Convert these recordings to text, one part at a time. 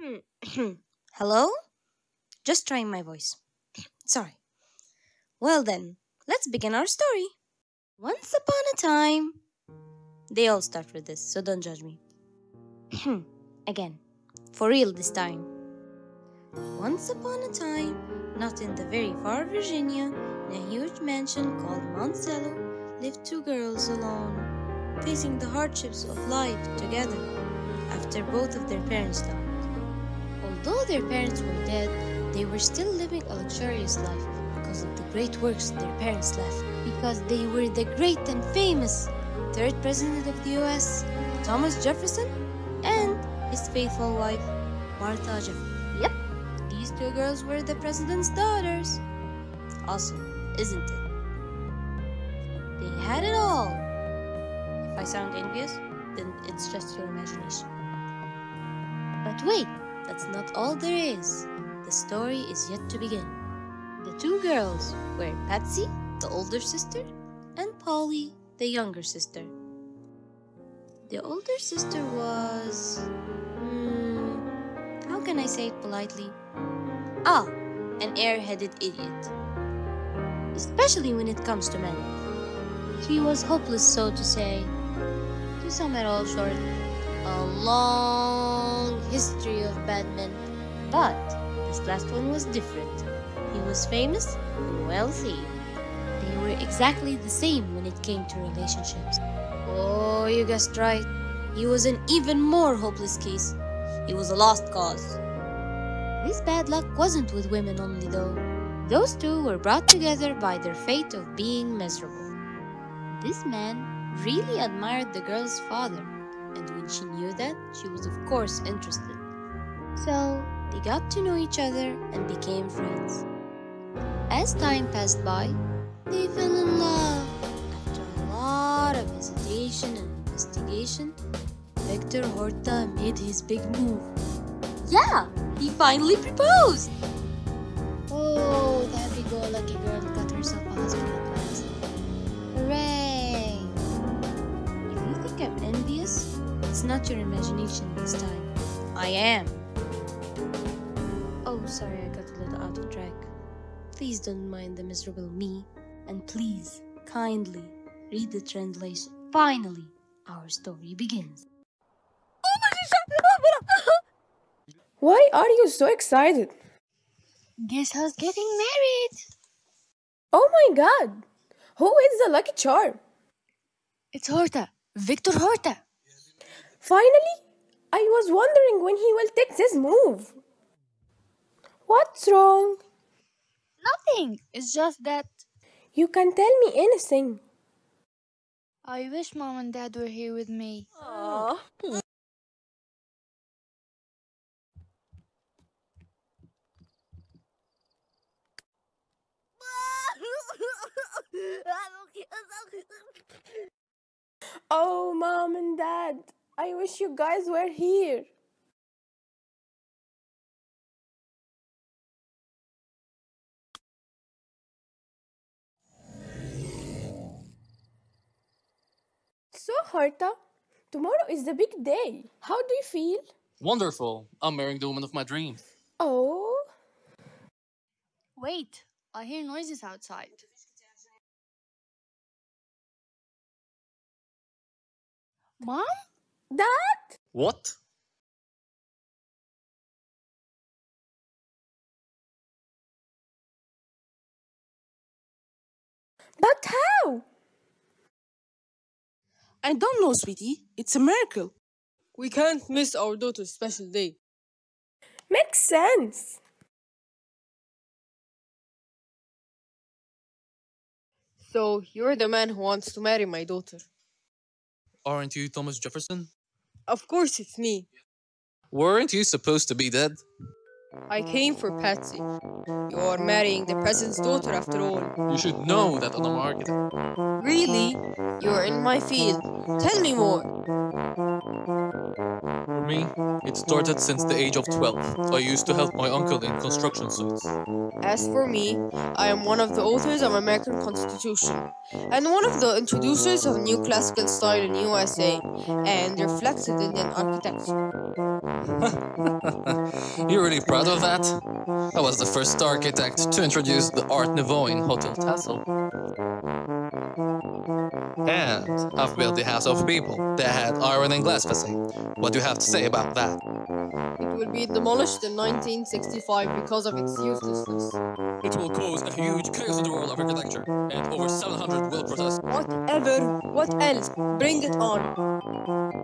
Hello? Just trying my voice. Sorry. Well then, let's begin our story. Once upon a time. They all start with this, so don't judge me. Again. For real this time. Once upon a time, not in the very far Virginia, in a huge mansion called Monticello, lived two girls alone, facing the hardships of life together after both of their parents died. Although their parents were dead, they were still living a luxurious life because of the great works their parents left. Because they were the great and famous third president of the US, Thomas Jefferson, and his faithful wife, Martha Jefferson. Yep, these two girls were the president's daughters. Awesome, isn't it? They had it all. If I sound envious, then it's just your imagination. But wait, that's not all there is. The story is yet to begin. The two girls were Patsy, the older sister, and Polly, the younger sister. The older sister was. Hmm, how can I say it politely? Ah, an air-headed idiot. Especially when it comes to men. She was hopeless, so to say. To sum it all short, a long history of bad men. But this last one was different. He was famous and wealthy. They were exactly the same when it came to relationships. Oh, you guessed right. He was an even more hopeless case. He was a lost cause. This bad luck wasn't with women only, though. Those two were brought together by their fate of being miserable. This man really admired the girl's father, and when she knew that, she was of course interested. So, they got to know each other and became friends. As time passed by, they fell in love. After a lot of hesitation and investigation, Victor Horta made his big move. Yeah, he finally proposed! Oh, the happy-go-lucky girl got herself a husband not your imagination this time. I am. Oh, sorry, I got a little out of track. Please don't mind the miserable me, and please, kindly, read the translation. Finally, our story begins. Oh my gosh! Why are you so excited? Guess who's getting married? Oh my god! Who is the lucky charm? It's Horta, Victor Horta. Finally, I was wondering when he will take this move. What's wrong? Nothing. It's just that You can tell me anything. I wish mom and dad were here with me. Oh, mom and dad, I wish you guys were here. So, Horta, tomorrow is the big day. How do you feel? Wonderful. I'm marrying the woman of my dreams. Oh, Wait, I hear noises outside. Mom? Dad? What? But how? I don't know, sweetie. It's a miracle. We can't miss our daughter's special day. Makes sense. So, you're the man who wants to marry my daughter. Aren't you Thomas Jefferson? Of course, it's me. Weren't you supposed to be dead? I came for Patsy. You are marrying the president's daughter after all. You should know that on the market. Really? You're in my field. Tell me more. Me, it started since the age of 12. I used to help my uncle in construction sites. As for me, I am one of the authors of American Constitution and one of the introducers of new classical style in USA and reflected Indian architecture. You're really proud of that? I was the first architect to introduce the Art Nouveau in Hotel Tassel. Built the House of People that had iron and glass facade. What do you have to say about that? Will be demolished in 1965 because of its uselessness. It will cause a huge chaos in the world of architecture, and over 700 will protest. Whatever, what else? Bring it on.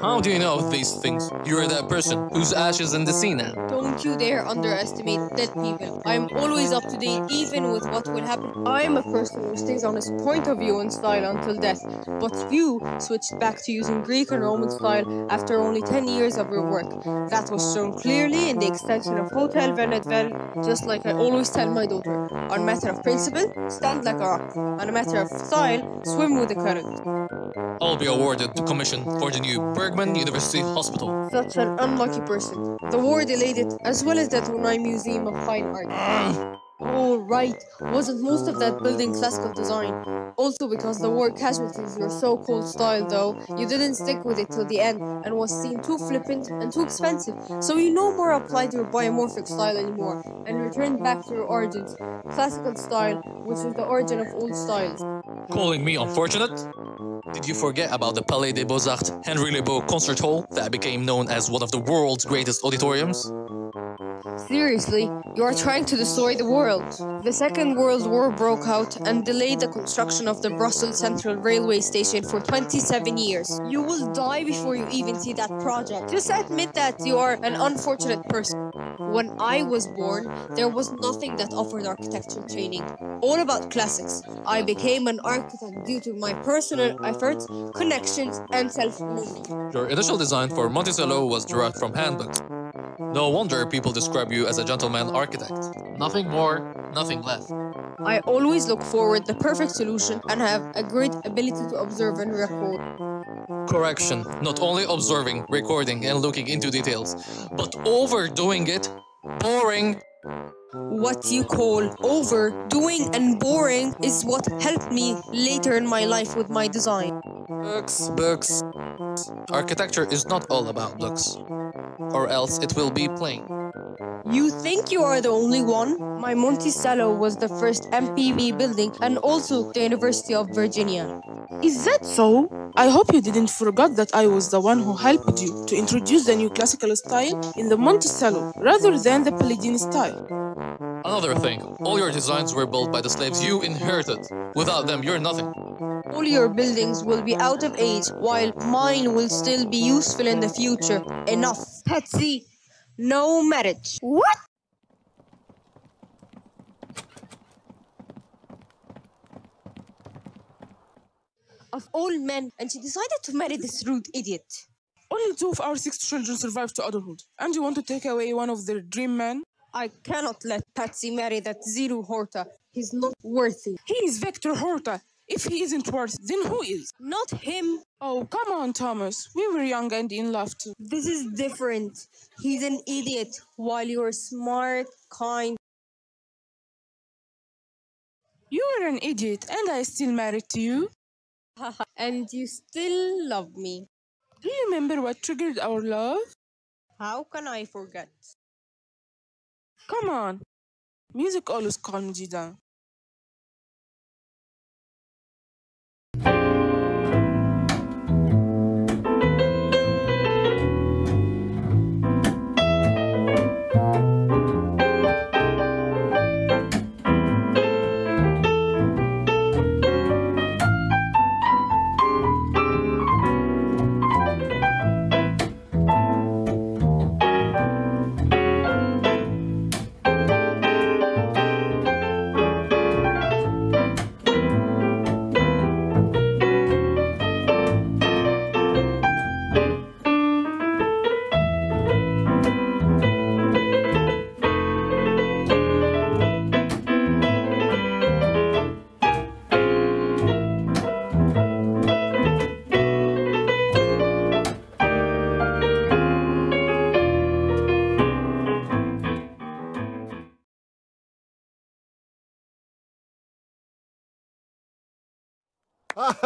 How do you know these things? You're that person whose ashes in the sea now. Don't you dare underestimate dead people. I am always up to date, even with what will happen. I am a person who stays on his point of view and style until death. But you switched back to using Greek and Roman style after only 10 years of your work. That was shown clearly in the extension of Hotel van Eetvelde, just like I always tell my daughter. On a matter of principle, stand like a rock. On a matter of style, swim with the current. I'll be awarded the commission for the new Brugmann University Hospital. Such an unlucky person. The war delayed it, as well as the Tournai Museum of Fine Art. Ah, Oh, right. Wasn't most of that building classical design? Also, because the war casualties were so cold style, though, you didn't stick with it till the end and was seen too flippant and too expensive. So you no more applied your biomorphic style anymore and returned back to your origins, classical style, which is the origin of all styles. Calling me unfortunate? Did you forget about the Palais des Beaux-Arts Henry Le Boeuf Concert Hall that became known as one of the world's greatest auditoriums? Seriously, you are trying to destroy the world. The Second World War broke out and delayed the construction of the Brussels Central Railway Station for 27 years. You will die before you even see that project. Just admit that you are an unfortunate person. When I was born, there was nothing that offered architecture training. All about classics. I became an architect due to my personal efforts, connections, and self-learning. Your initial design for Monticello was derived from handbooks. No wonder people describe you as a gentleman architect. Nothing more, nothing less. I always look forward the perfect solution and have a great ability to observe and record. Correction, not only observing, recording, and looking into details, but overdoing it, boring. What you call overdoing and boring is what helped me later in my life with my design. Books, books. Architecture is not all about looks, or else it will be plain. You think you are the only one? My Monticello was the first MPV building and also the University of Virginia. Is that so? I hope you didn't forget that I was the one who helped you to introduce the new classical style in the Monticello rather than the Palladian style. Another thing, all your designs were built by the slaves you inherited. Without them, you're nothing. All your buildings will be out of age, while mine will still be useful in the future. Enough. Patsy, no marriage. What? Of all men, and she decided to marry this rude idiot. Only two of our six children survived to adulthood, and you want to take away one of their dream men? I cannot let Patsy marry that Zero Horta. He's not worthy. He is Victor Horta. If he isn't worth, then who is? Not him. Oh, come on, Thomas. We were young and in love too. This is different. He's an idiot, while you're smart, kind. You were an idiot, and I still married to you. and you still love me. Do you remember what triggered our love? How can I forget? Come on. Music always calms you down.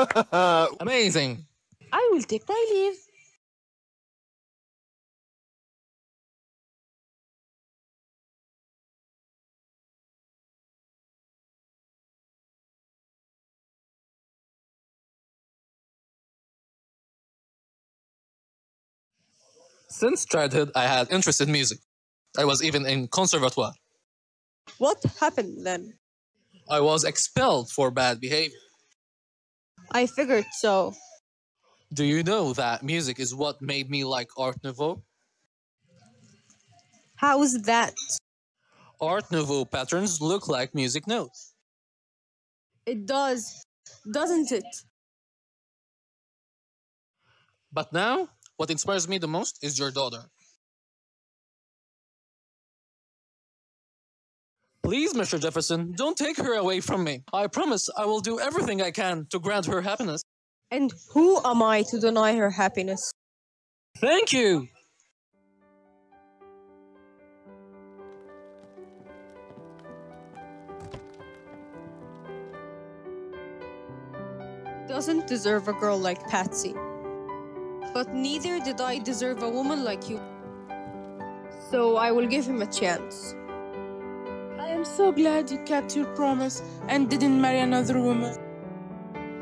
Amazing. I will take my leave. Since childhood, I had interest in music. I was even in conservatoire. What happened then? I was expelled for bad behavior. I figured so. Do you know that music is what made me like Art Nouveau? How's that? Art Nouveau patterns look like music notes. It does, doesn't it? But now, what inspires me the most is your daughter. Please, Mr. Jefferson, don't take her away from me. I promise I will do everything I can to grant her happiness. And who am I to deny her happiness? Thank you! Doesn't deserve a girl like Patsy. But neither did I deserve a woman like you. So I will give him a chance. I am so glad you kept your promise and didn't marry another woman.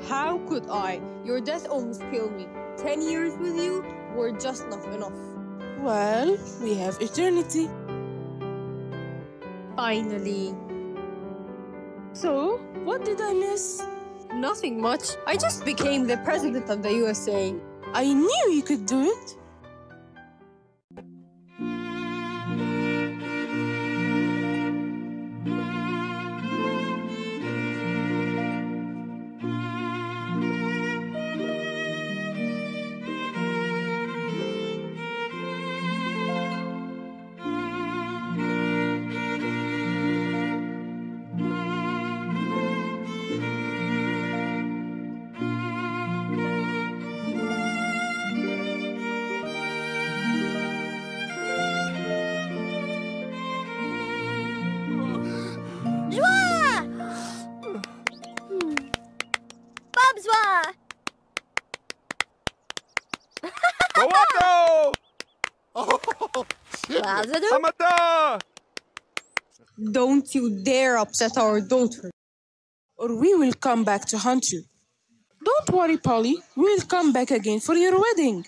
How could I? Your death almost killed me. Ten years with you were just not enough. Well, we have eternity. Finally. So, what did I miss? Nothing much. I just became the president of the USA. I knew you could do it. Bravo, Hamada! Don't you dare upset our daughter. Or we will come back to hunt you. Don't worry, Polly. We will come back again for your wedding.